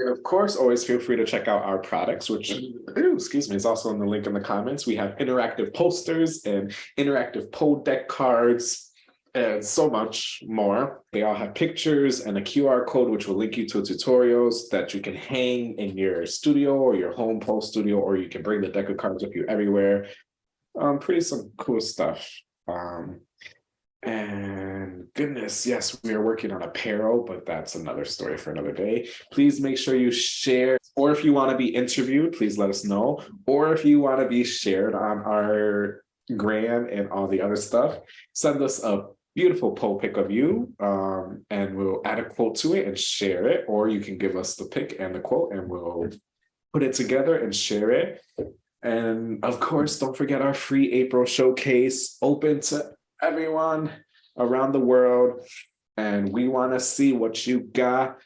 And of course, always feel free to check out our products, which, excuse me, is also in the link in the comments. We have interactive posters and interactive pole deck cards and so much more. They all have pictures and a QR code, which will link you to tutorials that you can hang in your studio or your home pole studio, or you can bring the deck of cards with you everywhere. Um, pretty some cool stuff. Um, and goodness, yes, we are working on apparel, but that's another story for another day. Please make sure you share, or if you want to be interviewed, please let us know. Or if you want to be shared on our gram and all the other stuff, send us a beautiful pole pic of you um, and we'll add a quote to it and share it. Or you can give us the pic and the quote and we'll put it together and share it. And of course, don't forget our free April showcase open to everyone around the world. And we want to see what you got